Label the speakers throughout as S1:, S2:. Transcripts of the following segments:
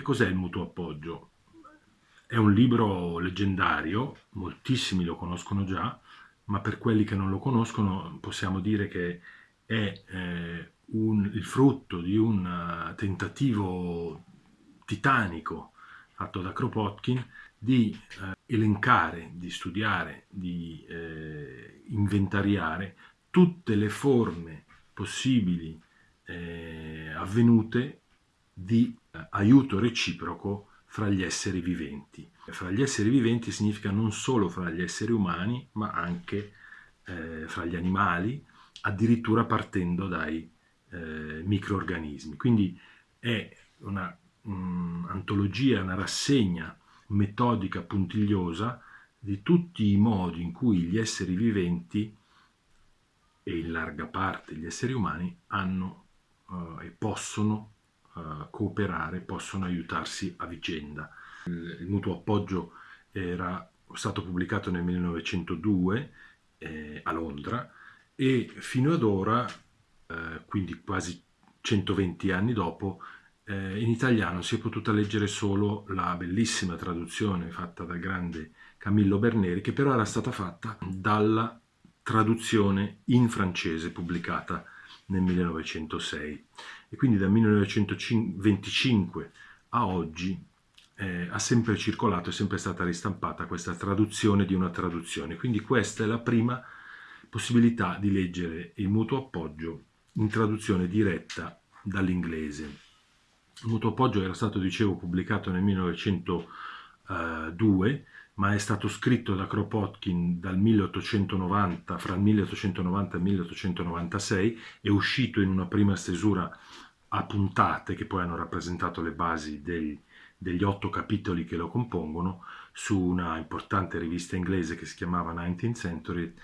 S1: Che cos'è il mutuo appoggio? È un libro leggendario, moltissimi lo conoscono già, ma per quelli che non lo conoscono possiamo dire che è eh, un, il frutto di un uh, tentativo titanico fatto da Kropotkin di eh, elencare, di studiare, di eh, inventariare tutte le forme possibili eh, avvenute di eh, aiuto reciproco fra gli esseri viventi. Fra gli esseri viventi significa non solo fra gli esseri umani, ma anche eh, fra gli animali, addirittura partendo dai eh, microorganismi. Quindi è una un'antologia, una rassegna metodica puntigliosa di tutti i modi in cui gli esseri viventi e in larga parte gli esseri umani hanno uh, e possono cooperare, possono aiutarsi a vicenda. Il, il, mutuo appoggio era stato pubblicato nel 1902 eh, a Londra e fino ad ora, eh, quindi quasi 120 anni dopo, eh, in italiano si è potuta leggere solo la bellissima traduzione fatta dal grande Camillo Berneri, che però era stata fatta dalla traduzione in francese pubblicata nel 1906 e quindi dal 1925 a oggi eh, ha sempre circolato, è sempre stata ristampata questa traduzione di una traduzione. Quindi questa è la prima possibilità di leggere il mutuo appoggio in traduzione diretta dall'inglese. Il mutuo appoggio era stato, dicevo, pubblicato nel 1902, ma è stato scritto da Kropotkin dal 1890, fra il 1890 e il 1896, è uscito in una prima stesura a puntate, che poi hanno rappresentato le basi dei, degli otto capitoli che lo compongono, su una importante rivista inglese che si chiamava 19th Century,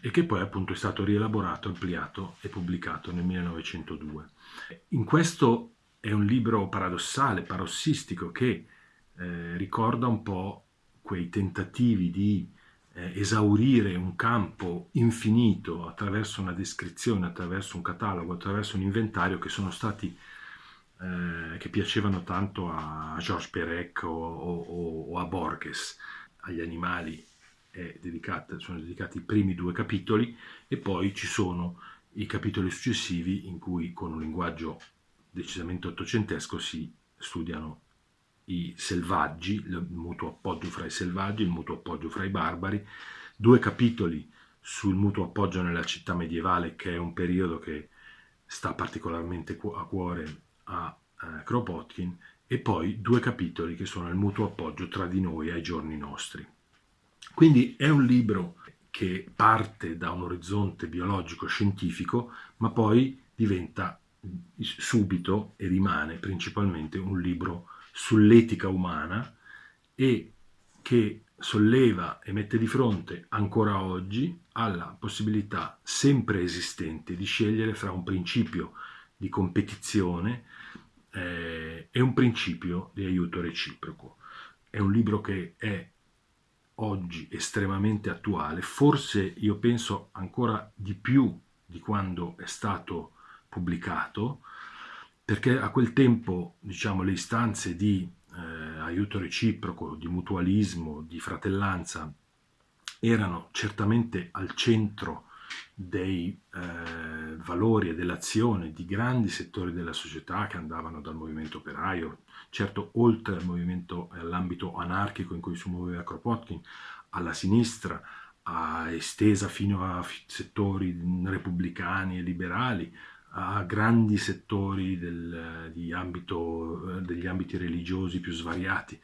S1: e che poi appunto è stato rielaborato, ampliato e pubblicato nel 1902. In questo è un libro paradossale, parossistico, che eh, ricorda un po' quei tentativi di eh, esaurire un campo infinito attraverso una descrizione, attraverso un catalogo, attraverso un inventario che sono stati eh, che piacevano tanto a Georges Perec o, o, o a Borges, agli animali dedicato, sono dedicati i primi due capitoli e poi ci sono i capitoli successivi in cui con un linguaggio decisamente ottocentesco si studiano i selvaggi, il mutuo appoggio fra i selvaggi, il mutuo appoggio fra i barbari, due capitoli sul mutuo appoggio nella città medievale che è un periodo che sta particolarmente a cuore a eh, Kropotkin e poi due capitoli che sono il mutuo appoggio tra di noi ai giorni nostri. Quindi è un libro che parte da un orizzonte biologico-scientifico ma poi diventa subito e rimane principalmente un libro sull'etica umana e che solleva e mette di fronte ancora oggi alla possibilità sempre esistente di scegliere fra un principio di competizione eh, e un principio di aiuto reciproco. È un libro che è oggi estremamente attuale, forse io penso ancora di più di quando è stato pubblicato, perché a quel tempo diciamo, le istanze di eh, aiuto reciproco, di mutualismo, di fratellanza erano certamente al centro dei eh, valori e dell'azione di grandi settori della società che andavano dal movimento operaio, certo oltre al movimento all'ambito anarchico in cui si muoveva Kropotkin, alla sinistra, a estesa fino a settori repubblicani e liberali, a grandi settori del, ambito, degli ambiti religiosi più svariati.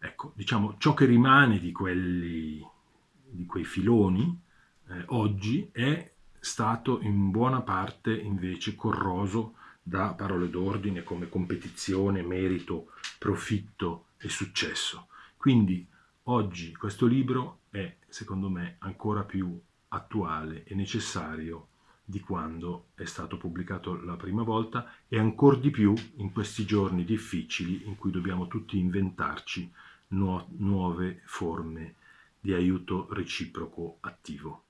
S1: Ecco, diciamo, ciò che rimane di, quelli, di quei filoni eh, oggi è stato in buona parte invece corroso da parole d'ordine come competizione, merito, profitto e successo. Quindi oggi questo libro è, secondo me, ancora più attuale e necessario di quando è stato pubblicato la prima volta e ancora di più in questi giorni difficili in cui dobbiamo tutti inventarci nu nuove forme di aiuto reciproco attivo.